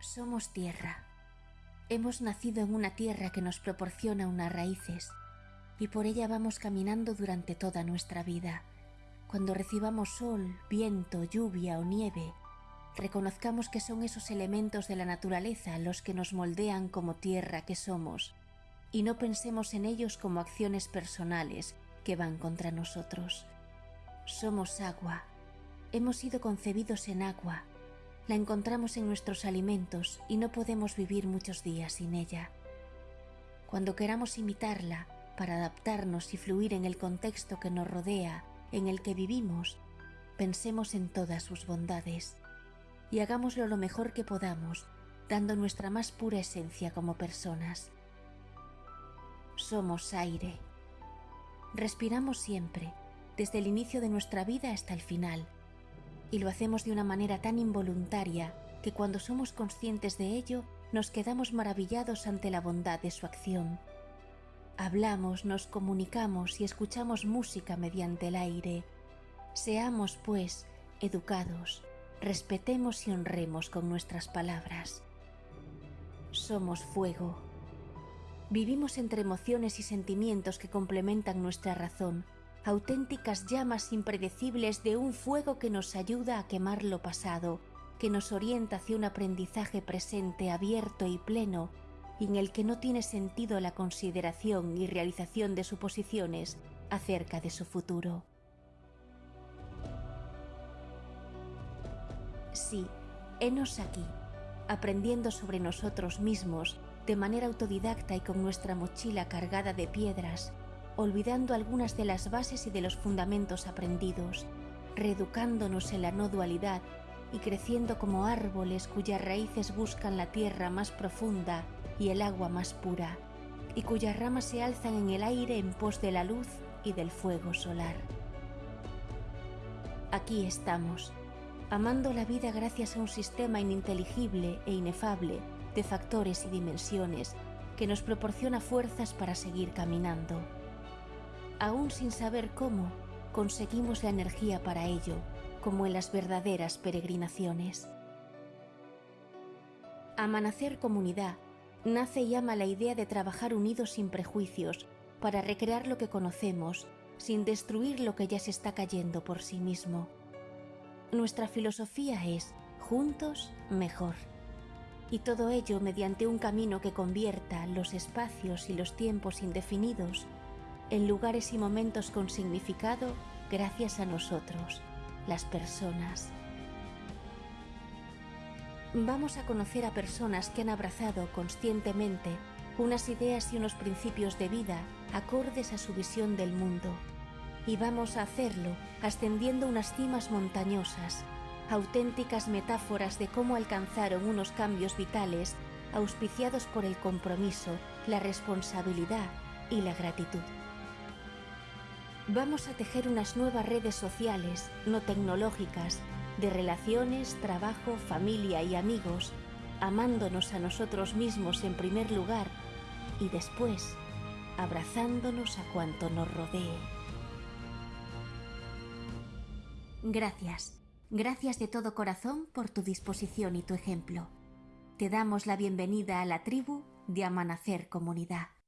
Somos tierra. Hemos nacido en una tierra que nos proporciona unas raíces y por ella vamos caminando durante toda nuestra vida. Cuando recibamos sol, viento, lluvia o nieve, reconozcamos que son esos elementos de la naturaleza los que nos moldean como tierra que somos y no pensemos en ellos como acciones personales que van contra nosotros. Somos agua. Hemos sido concebidos en agua. La encontramos en nuestros alimentos y no podemos vivir muchos días sin ella. Cuando queramos imitarla para adaptarnos y fluir en el contexto que nos rodea, en el que vivimos, pensemos en todas sus bondades y hagámoslo lo mejor que podamos, dando nuestra más pura esencia como personas. Somos aire. Respiramos siempre, desde el inicio de nuestra vida hasta el final, y lo hacemos de una manera tan involuntaria que cuando somos conscientes de ello nos quedamos maravillados ante la bondad de su acción. Hablamos, nos comunicamos y escuchamos música mediante el aire. Seamos, pues, educados, respetemos y honremos con nuestras palabras. Somos fuego. Vivimos entre emociones y sentimientos que complementan nuestra razón, auténticas llamas impredecibles de un fuego que nos ayuda a quemar lo pasado, que nos orienta hacia un aprendizaje presente abierto y pleno, y en el que no tiene sentido la consideración y realización de suposiciones acerca de su futuro. Sí, henos aquí, aprendiendo sobre nosotros mismos de manera autodidacta y con nuestra mochila cargada de piedras, olvidando algunas de las bases y de los fundamentos aprendidos, reeducándonos en la no dualidad y creciendo como árboles cuyas raíces buscan la tierra más profunda y el agua más pura, y cuyas ramas se alzan en el aire en pos de la luz y del fuego solar. Aquí estamos, amando la vida gracias a un sistema ininteligible e inefable de factores y dimensiones que nos proporciona fuerzas para seguir caminando. Aún sin saber cómo, conseguimos la energía para ello, como en las verdaderas peregrinaciones. Amanacer Comunidad nace y ama la idea de trabajar unidos sin prejuicios para recrear lo que conocemos, sin destruir lo que ya se está cayendo por sí mismo nuestra filosofía es juntos mejor. Y todo ello mediante un camino que convierta los espacios y los tiempos indefinidos en lugares y momentos con significado gracias a nosotros, las personas. Vamos a conocer a personas que han abrazado conscientemente unas ideas y unos principios de vida acordes a su visión del mundo y vamos a hacerlo ascendiendo unas cimas montañosas, auténticas metáforas de cómo alcanzaron unos cambios vitales auspiciados por el compromiso, la responsabilidad y la gratitud. Vamos a tejer unas nuevas redes sociales, no tecnológicas, de relaciones, trabajo, familia y amigos, amándonos a nosotros mismos en primer lugar y después abrazándonos a cuanto nos rodee. Gracias, gracias de todo corazón por tu disposición y tu ejemplo. Te damos la bienvenida a la tribu de Amanecer Comunidad.